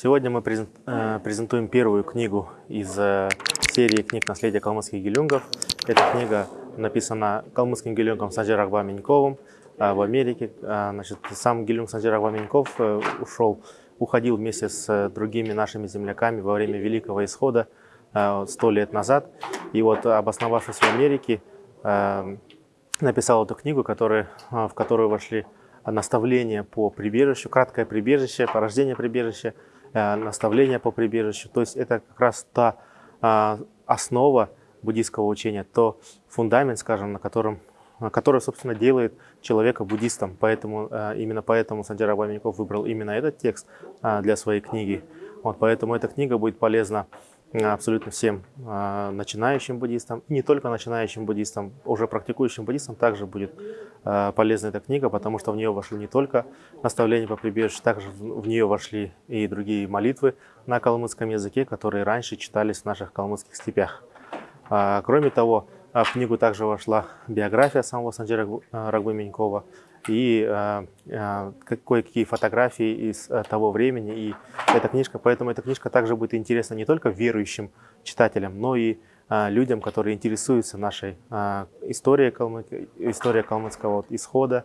Сегодня мы э, презентуем первую книгу из э, серии книг «Наследие калмыцких гелюнгов». Эта книга написана калмыцким гелюнгом Санджир Акбаменьковым э, в Америке. Значит, сам гелюнг Санджир Акбаменьков ушел, уходил вместе с другими нашими земляками во время Великого Исхода сто лет назад. И вот, обосновавшись в Америке, написал эту книгу, которая, в которую вошли наставления по прибежищу, краткое прибежище, порождение прибежища, наставления по прибежищу. То есть это как раз та а, основа буддийского учения, то фундамент, скажем, на котором который, собственно, делает человека буддистом. Поэтому, э, именно поэтому Сандира Абаменьков выбрал именно этот текст для своей книги. Вот, поэтому эта книга будет полезна абсолютно всем э, начинающим буддистам, и не только начинающим буддистам, уже практикующим буддистам также будет э, полезна эта книга, потому что в нее вошли не только наставления по прибежищу, также в, нее вошли и другие молитвы на калмыцком языке, которые раньше читались в наших калмыцких степях. Э, кроме того, в книгу также вошла биография самого Санджира Рагбы и э, э, кое-какие фотографии из э, того времени. И эта книжка, поэтому эта книжка также будет интересна не только верующим читателям, но и э, людям, которые интересуются нашей э, историей, калмы, историей калмыцкого вот, исхода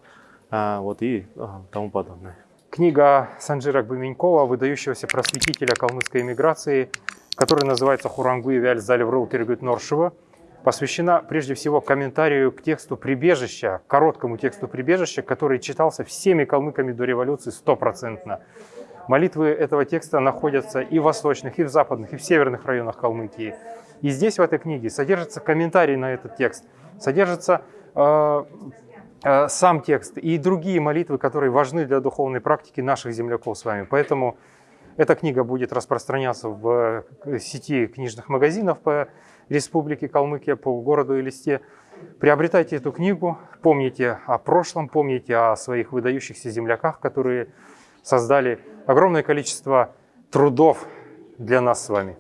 э, вот, и э, тому подобное. Книга Санджира Гбаменькова, выдающегося просветителя калмыцкой эмиграции, которая называется «Хурангуи вяль залеврыл Тергют Норшева», посвящена прежде всего комментарию к тексту «Прибежища», короткому тексту «Прибежища», который читался всеми калмыками до революции стопроцентно. Молитвы этого текста находятся и в восточных, и в западных, и в северных районах Калмыкии. И здесь, в этой книге, содержится комментарий на этот текст, содержится э, э, сам текст и другие молитвы, которые важны для духовной практики наших земляков с вами. Поэтому эта книга будет распространяться в э, сети книжных магазинов по Республике Калмыкия, по городу Элисте. Приобретайте эту книгу, помните о прошлом, помните о своих выдающихся земляках, которые создали огромное количество трудов для нас с вами.